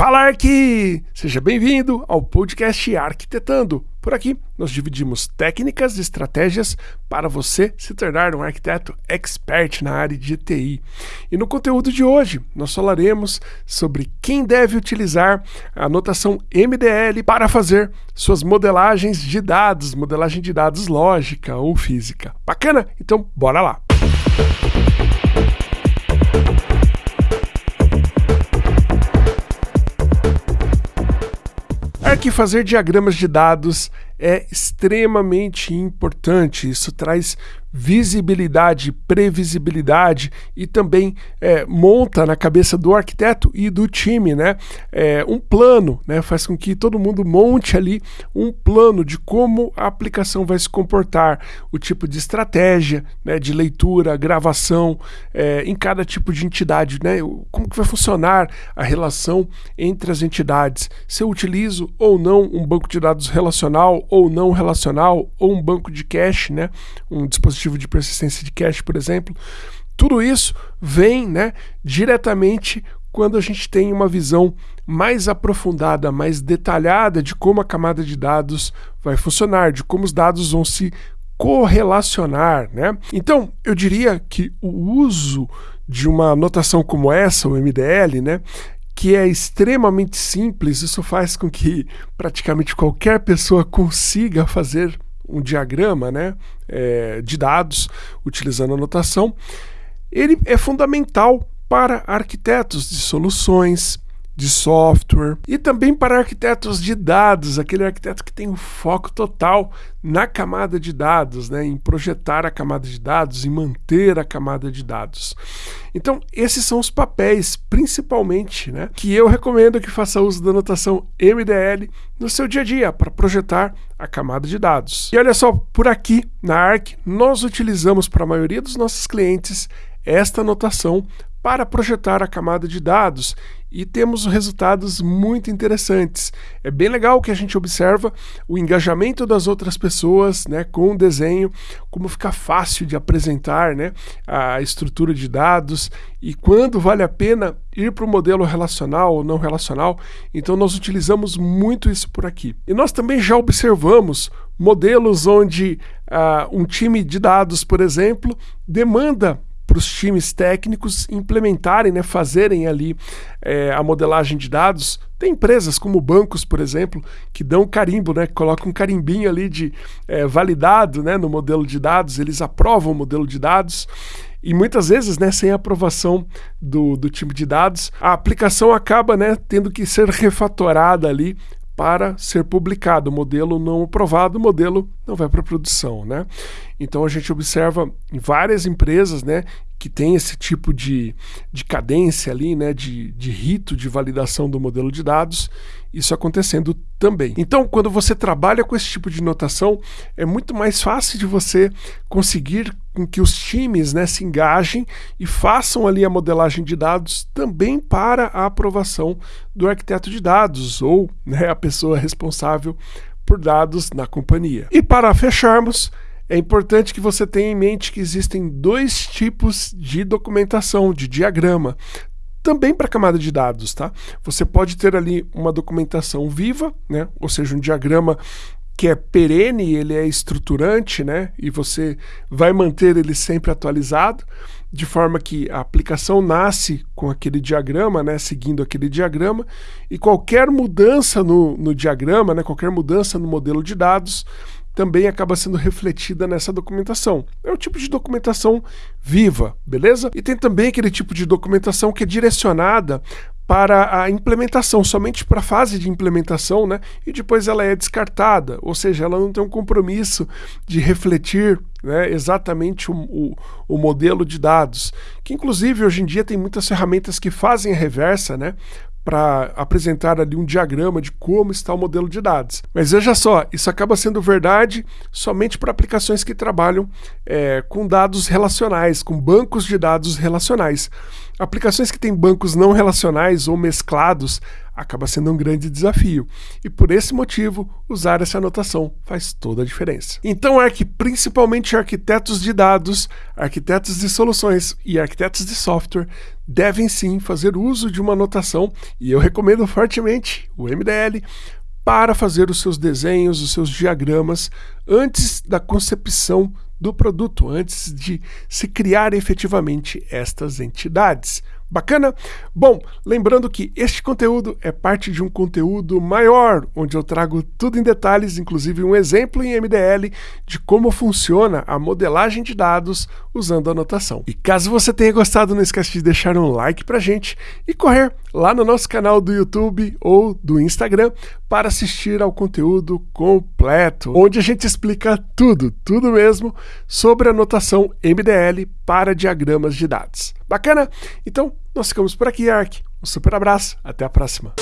Fala Arqui! Seja bem-vindo ao podcast Arquitetando. Por aqui nós dividimos técnicas e estratégias para você se tornar um arquiteto expert na área de TI. E no conteúdo de hoje nós falaremos sobre quem deve utilizar a notação MDL para fazer suas modelagens de dados, modelagem de dados lógica ou física. Bacana? Então bora lá! É que fazer diagramas de dados é extremamente importante. Isso traz visibilidade, previsibilidade e também é, monta na cabeça do arquiteto e do time, né, é, um plano, né, faz com que todo mundo monte ali um plano de como a aplicação vai se comportar, o tipo de estratégia, né, de leitura, gravação é, em cada tipo de entidade, né, como que vai funcionar a relação entre as entidades, se eu utilizo ou não um banco de dados relacional ou não relacional, ou um banco de cache, né, um dispositivo de persistência de cache, por exemplo. Tudo isso vem né, diretamente quando a gente tem uma visão mais aprofundada, mais detalhada de como a camada de dados vai funcionar, de como os dados vão se correlacionar, né? Então, eu diria que o uso de uma notação como essa, o MDL, né, que é extremamente simples, isso faz com que praticamente qualquer pessoa consiga fazer um diagrama né, é, de dados utilizando a notação. Ele é fundamental para arquitetos de soluções, de software e também para arquitetos de dados, aquele arquiteto que tem um foco total na camada de dados, né, em projetar a camada de dados, em manter a camada de dados. Então, esses são os papéis, principalmente, né, que eu recomendo que faça uso da notação MDL no seu dia a dia para projetar a camada de dados. E olha só, por aqui na ARC, nós utilizamos para a maioria dos nossos clientes esta notação para projetar a camada de dados e temos resultados muito interessantes. É bem legal que a gente observa o engajamento das outras pessoas né, com o desenho, como fica fácil de apresentar né, a estrutura de dados e quando vale a pena ir para o modelo relacional ou não relacional. Então nós utilizamos muito isso por aqui. E nós também já observamos modelos onde uh, um time de dados, por exemplo, demanda para os times técnicos implementarem, né, fazerem ali é, a modelagem de dados. Tem empresas como bancos, por exemplo, que dão carimbo, né, colocam um carimbinho ali de é, validado né, no modelo de dados, eles aprovam o modelo de dados. E muitas vezes, né, sem aprovação do, do time de dados, a aplicação acaba né, tendo que ser refatorada ali para ser publicado. O modelo não aprovado, o modelo não vai para produção, né? Então a gente observa em várias empresas, né, que tem esse tipo de, de cadência ali, né, de, de rito de validação do modelo de dados, isso acontecendo também. Então, quando você trabalha com esse tipo de notação, é muito mais fácil de você conseguir com que os times né, se engajem e façam ali a modelagem de dados também para a aprovação do arquiteto de dados ou né, a pessoa responsável por dados na companhia. E para fecharmos, é importante que você tenha em mente que existem dois tipos de documentação, de diagrama, também para camada de dados, tá? Você pode ter ali uma documentação viva, né? Ou seja, um diagrama que é perene, ele é estruturante, né? E você vai manter ele sempre atualizado, de forma que a aplicação nasce com aquele diagrama, né? Seguindo aquele diagrama, e qualquer mudança no, no diagrama, né? Qualquer mudança no modelo de dados também acaba sendo refletida nessa documentação. É o tipo de documentação viva, beleza? E tem também aquele tipo de documentação que é direcionada para a implementação, somente para a fase de implementação, né? E depois ela é descartada, ou seja, ela não tem um compromisso de refletir né, exatamente o, o, o, modelo de dados. Que inclusive hoje em dia tem muitas ferramentas que fazem a reversa, né? Para apresentar ali um diagrama de como está o modelo de dados. Mas veja só, isso acaba sendo verdade somente para aplicações que trabalham é, com dados relacionais, com bancos de dados relacionais. Aplicações que têm bancos não relacionais ou mesclados acaba sendo um grande desafio. E por esse motivo, usar essa anotação faz toda a diferença. Então, Arc, principalmente arquitetos de dados, arquitetos de soluções e arquitetos de software devem sim fazer uso de uma anotação, e eu recomendo fortemente o MDL para fazer os seus desenhos, os seus diagramas antes da concepção do produto, antes de se criar efetivamente estas entidades. Bacana? Bom, lembrando que este conteúdo é parte de um conteúdo maior, onde eu trago tudo em detalhes, inclusive um exemplo em MDL de como funciona a modelagem de dados usando anotação. E caso você tenha gostado, não esqueça de deixar um like pra gente e correr lá no nosso canal do YouTube ou do Instagram para assistir ao conteúdo completo, onde a gente explica tudo, tudo mesmo, sobre anotação MDL para diagramas de dados. Bacana? Então, nós ficamos por aqui, Ark. Um super abraço, até a próxima.